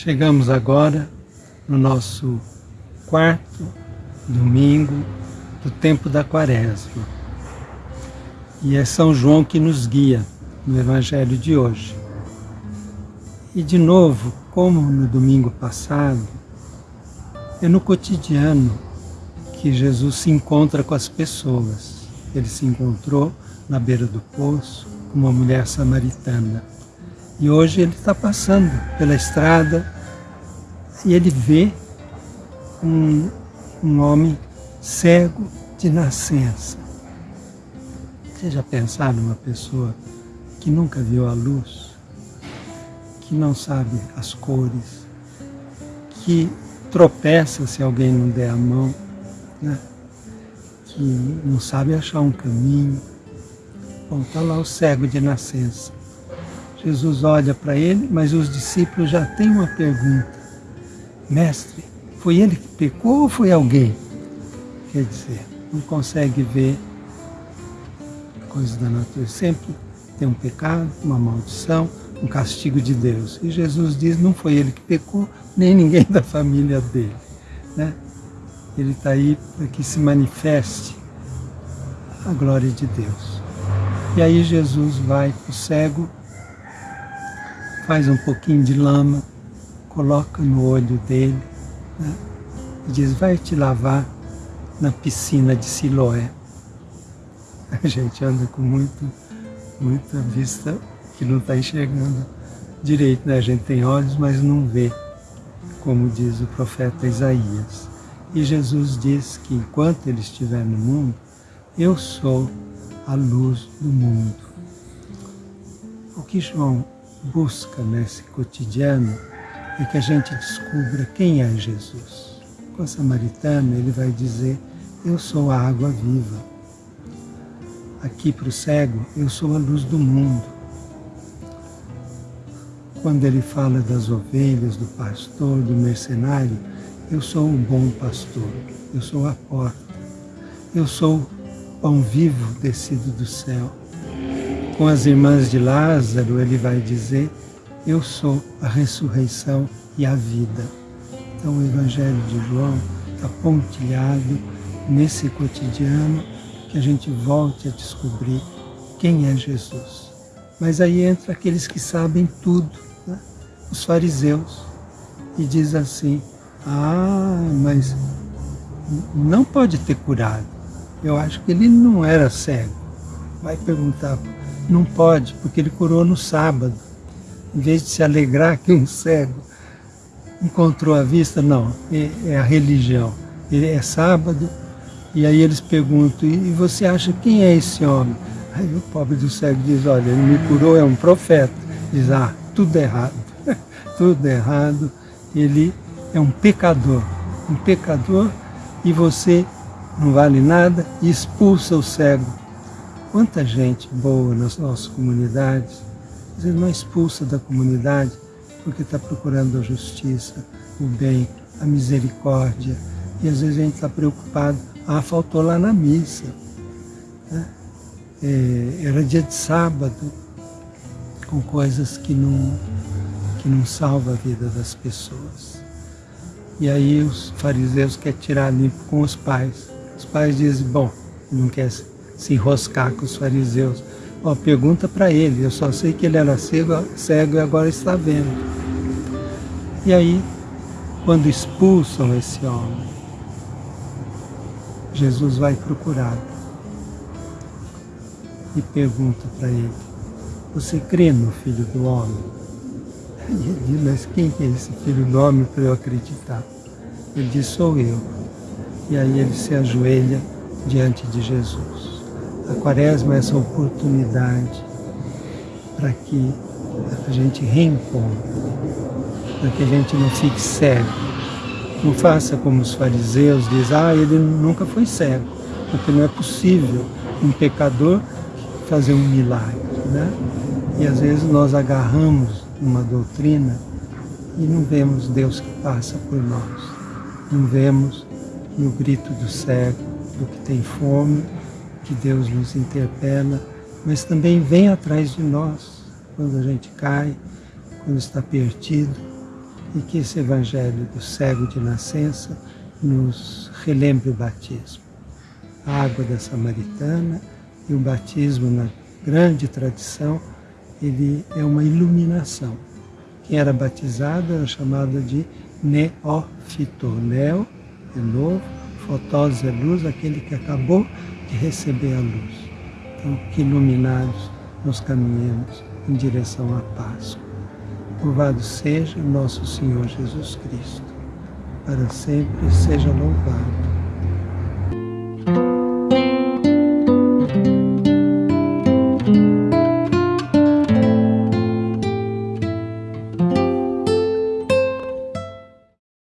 Chegamos agora no nosso quarto domingo do tempo da quaresma. E é São João que nos guia no Evangelho de hoje. E de novo, como no domingo passado, é no cotidiano que Jesus se encontra com as pessoas. Ele se encontrou na beira do poço com uma mulher samaritana e hoje ele está passando pela estrada e ele vê um, um homem cego de nascença. Você já pensaram numa pessoa que nunca viu a luz, que não sabe as cores, que tropeça se alguém não der a mão, né? que não sabe achar um caminho. Bom, está lá o cego de nascença. Jesus olha para ele, mas os discípulos já têm uma pergunta. Mestre, foi ele que pecou ou foi alguém? Quer dizer, não consegue ver coisas da natureza. Sempre tem um pecado, uma maldição, um castigo de Deus. E Jesus diz, não foi ele que pecou, nem ninguém da família dele. Né? Ele está aí para que se manifeste a glória de Deus. E aí Jesus vai para o cego faz um pouquinho de lama, coloca no olho dele né, e diz, vai te lavar na piscina de Siloé. A gente anda com muito, muita vista que não está enxergando direito, né? A gente tem olhos, mas não vê, como diz o profeta Isaías. E Jesus diz que enquanto ele estiver no mundo, eu sou a luz do mundo. O que João busca nesse cotidiano é que a gente descubra quem é Jesus. Com a samaritana, ele vai dizer, eu sou a água viva. Aqui para o cego, eu sou a luz do mundo. Quando ele fala das ovelhas, do pastor, do mercenário, eu sou o bom pastor, eu sou a porta, eu sou pão vivo descido do céu. Com as irmãs de Lázaro, ele vai dizer, eu sou a ressurreição e a vida. Então o Evangelho de João está pontilhado nesse cotidiano que a gente volte a descobrir quem é Jesus. Mas aí entra aqueles que sabem tudo, né? os fariseus, e diz assim, ah, mas não pode ter curado. Eu acho que ele não era cego. Vai perguntar não pode, porque ele curou no sábado. Em vez de se alegrar que um cego encontrou a vista, não, é, é a religião. É sábado, e aí eles perguntam, e você acha quem é esse homem? Aí o pobre do cego diz, olha, ele me curou, é um profeta. Diz, ah, tudo errado, tudo errado. Ele é um pecador, um pecador, e você não vale nada, expulsa o cego Quanta gente boa nas nossas comunidades, às vezes não expulsa da comunidade porque está procurando a justiça, o bem, a misericórdia. E às vezes a gente está preocupado, ah, faltou lá na missa. Né? É, era dia de sábado, com coisas que não, que não salvam a vida das pessoas. E aí os fariseus querem tirar limpo com os pais. Os pais dizem, bom, não quer se enroscar com os fariseus. Ó, pergunta para ele, eu só sei que ele era cego, cego e agora está vendo. E aí, quando expulsam esse homem, Jesus vai procurá-lo e pergunta para ele, você crê no Filho do Homem? E ele diz, mas quem é esse Filho do Homem para eu acreditar? Ele diz, sou eu. E aí ele se ajoelha diante de Jesus. A quaresma é essa oportunidade para que a gente reencontre para que a gente não fique cego. Não faça como os fariseus dizem, ah, ele nunca foi cego, porque não é possível um pecador fazer um milagre. Né? E às vezes nós agarramos uma doutrina e não vemos Deus que passa por nós. Não vemos no grito do cego, do que tem fome, que Deus nos interpela, mas também vem atrás de nós quando a gente cai, quando está perdido, e que esse Evangelho do cego de nascença nos relembre o batismo. A água da Samaritana e o batismo na grande tradição, ele é uma iluminação. Quem era batizado era chamado de neófito. Neo é novo, fotós é luz, aquele que acabou de receber a luz. Então, que iluminados nos caminhemos em direção à Páscoa. Louvado seja nosso Senhor Jesus Cristo. Para sempre seja louvado.